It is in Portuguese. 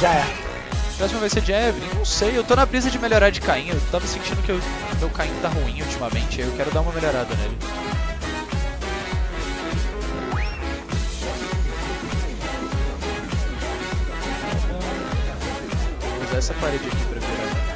Já é. Próximo vai ser de Evelyn? Não sei, eu tô na brisa de melhorar de Caim. Eu tava sentindo que o meu Caim tá ruim ultimamente, eu quero dar uma melhorada nele. Vou usar essa parede aqui pra virar.